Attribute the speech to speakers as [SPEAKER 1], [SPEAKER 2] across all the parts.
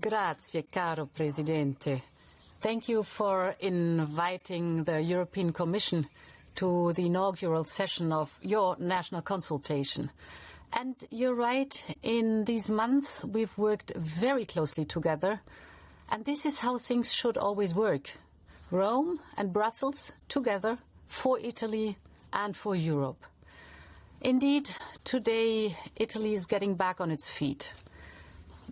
[SPEAKER 1] Grazie, caro Presidente. Thank you for inviting the European Commission to the inaugural session of your national consultation. And you're right, in these months we've worked very closely together, and this is how things should always work. Rome and Brussels together for Italy and for Europe. Indeed, today Italy is getting back on its feet.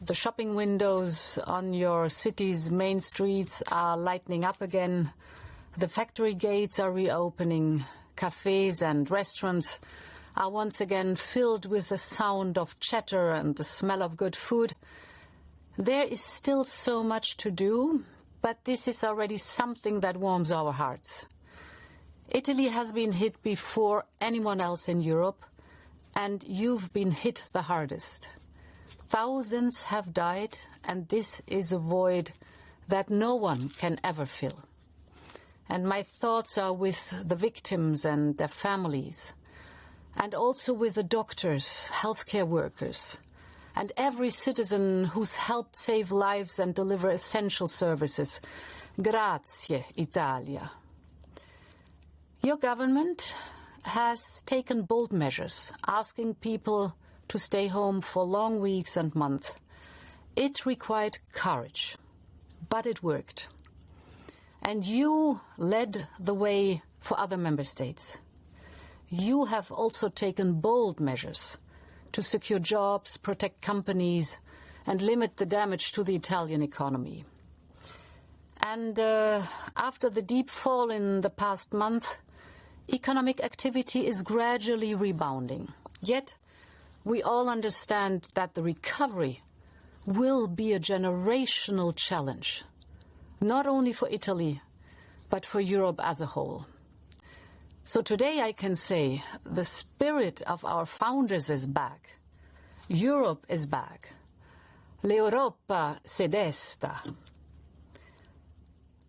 [SPEAKER 1] The shopping windows on your city's main streets are lightening up again. The factory gates are reopening. Cafes and restaurants are once again filled with the sound of chatter and the smell of good food. There is still so much to do, but this is already something that warms our hearts. Italy has been hit before anyone else in Europe, and you've been hit the hardest. Thousands have died, and this is a void that no one can ever fill. And my thoughts are with the victims and their families, and also with the doctors, healthcare workers, and every citizen who's helped save lives and deliver essential services. Grazie, Italia. Your government has taken bold measures, asking people to stay home for long weeks and months. It required courage, but it worked. And you led the way for other member states. You have also taken bold measures to secure jobs, protect companies, and limit the damage to the Italian economy. And uh, after the deep fall in the past month, economic activity is gradually rebounding. Yet, we all understand that the recovery will be a generational challenge, not only for Italy, but for Europe as a whole. So today I can say the spirit of our founders is back. Europe is back. L'Europa se desta.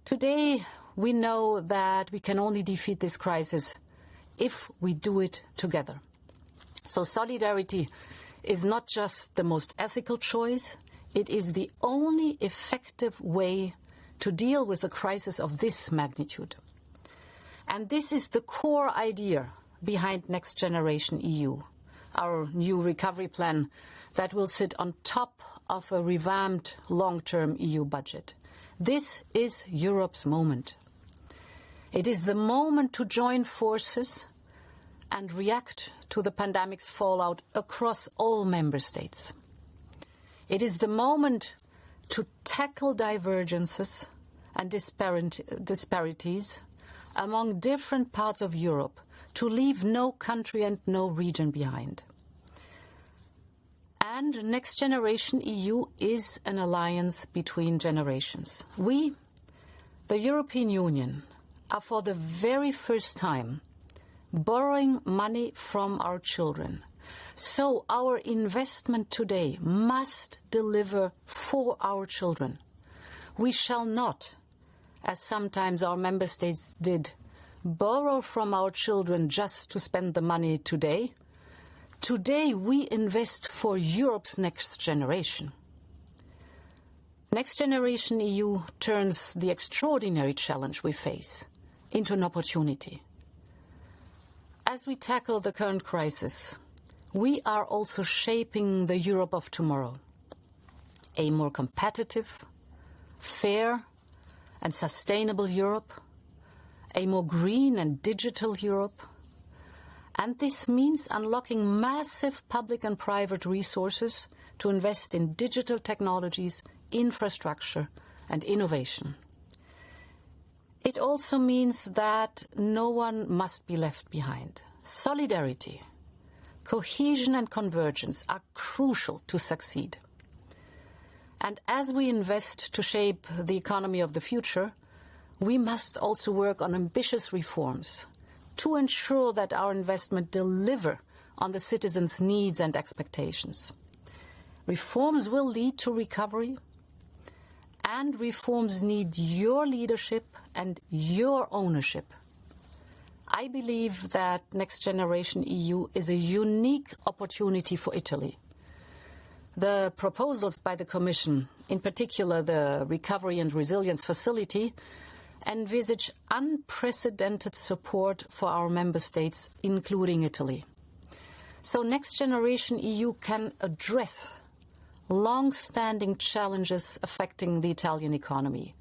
[SPEAKER 1] Today we know that we can only defeat this crisis if we do it together. So solidarity is not just the most ethical choice, it is the only effective way to deal with a crisis of this magnitude. And this is the core idea behind Next Generation EU, our new recovery plan that will sit on top of a revamped long-term EU budget. This is Europe's moment. It is the moment to join forces and react to the pandemic's fallout across all member states. It is the moment to tackle divergences and disparities among different parts of Europe, to leave no country and no region behind. And Next Generation EU is an alliance between generations. We, the European Union, are for the very first time borrowing money from our children. So our investment today must deliver for our children. We shall not, as sometimes our member states did, borrow from our children just to spend the money today. Today we invest for Europe's next generation. Next Generation EU turns the extraordinary challenge we face into an opportunity. As we tackle the current crisis, we are also shaping the Europe of tomorrow. A more competitive, fair and sustainable Europe, a more green and digital Europe, and this means unlocking massive public and private resources to invest in digital technologies, infrastructure and innovation. It also means that no one must be left behind. Solidarity, cohesion and convergence are crucial to succeed. And as we invest to shape the economy of the future, we must also work on ambitious reforms to ensure that our investment deliver on the citizens' needs and expectations. Reforms will lead to recovery, and reforms need your leadership and your ownership. I believe that Next Generation EU is a unique opportunity for Italy. The proposals by the Commission, in particular the Recovery and Resilience Facility, envisage unprecedented support for our member states, including Italy. So Next Generation EU can address long-standing challenges affecting the Italian economy,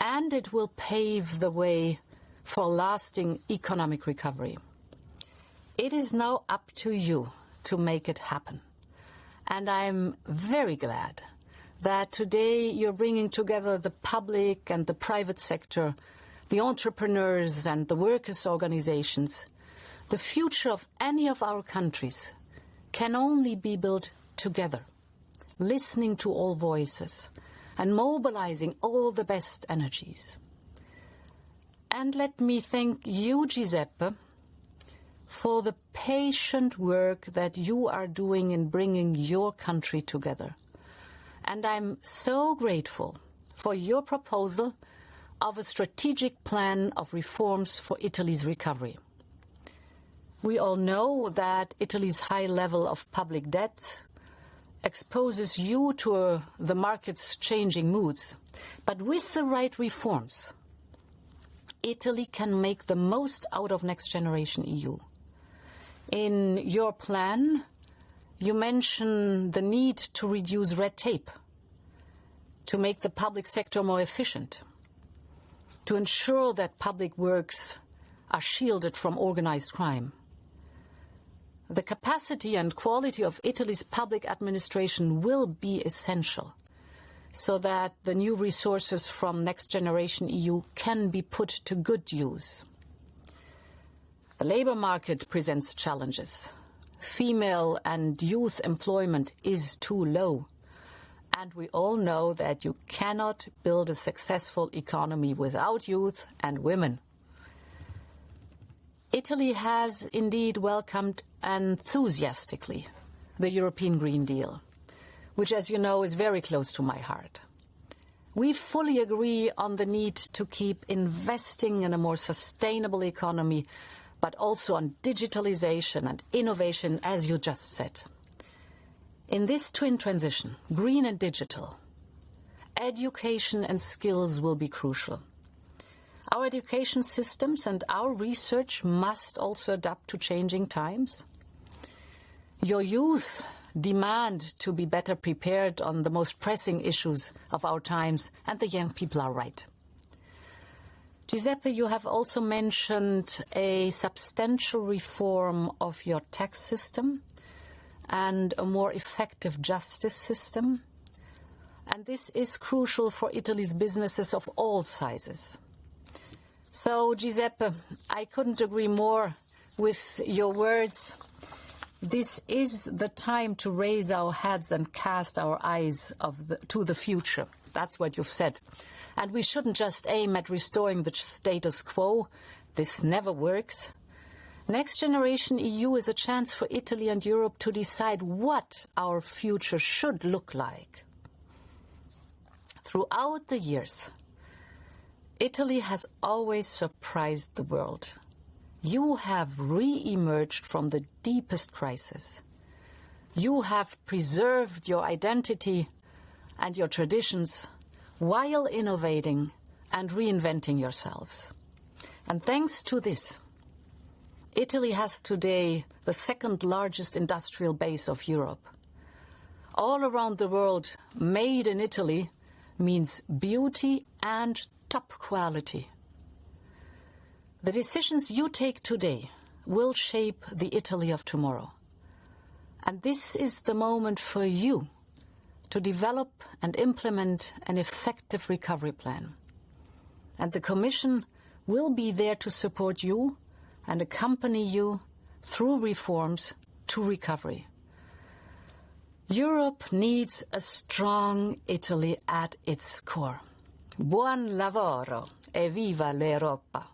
[SPEAKER 1] and it will pave the way for lasting economic recovery. It is now up to you to make it happen. And I'm very glad that today you're bringing together the public and the private sector, the entrepreneurs and the workers' organizations. The future of any of our countries can only be built together, listening to all voices and mobilizing all the best energies. And let me thank you, Giuseppe, for the patient work that you are doing in bringing your country together. And I'm so grateful for your proposal of a strategic plan of reforms for Italy's recovery. We all know that Italy's high level of public debt exposes you to uh, the market's changing moods. But with the right reforms, Italy can make the most out of Next Generation EU. In your plan, you mention the need to reduce red tape, to make the public sector more efficient, to ensure that public works are shielded from organized crime. The capacity and quality of Italy's public administration will be essential so that the new resources from Next Generation EU can be put to good use. The labour market presents challenges. Female and youth employment is too low. And we all know that you cannot build a successful economy without youth and women. Italy has indeed welcomed enthusiastically the European Green Deal, which, as you know, is very close to my heart. We fully agree on the need to keep investing in a more sustainable economy but also on digitalization and innovation, as you just said. In this twin transition, green and digital, education and skills will be crucial. Our education systems and our research must also adapt to changing times. Your youth demand to be better prepared on the most pressing issues of our times, and the young people are right. Giuseppe, you have also mentioned a substantial reform of your tax system and a more effective justice system. And this is crucial for Italy's businesses of all sizes. So, Giuseppe, I couldn't agree more with your words. This is the time to raise our heads and cast our eyes the, to the future. That's what you've said. And we shouldn't just aim at restoring the status quo. This never works. Next Generation EU is a chance for Italy and Europe to decide what our future should look like. Throughout the years, Italy has always surprised the world. You have re-emerged from the deepest crisis. You have preserved your identity and your traditions while innovating and reinventing yourselves. And thanks to this, Italy has today the second largest industrial base of Europe. All around the world, made in Italy means beauty and top quality. The decisions you take today will shape the Italy of tomorrow. And this is the moment for you to develop and implement an effective recovery plan. And the Commission will be there to support you and accompany you through reforms to recovery. Europe needs a strong Italy at its core. Buon lavoro e viva l'Europa!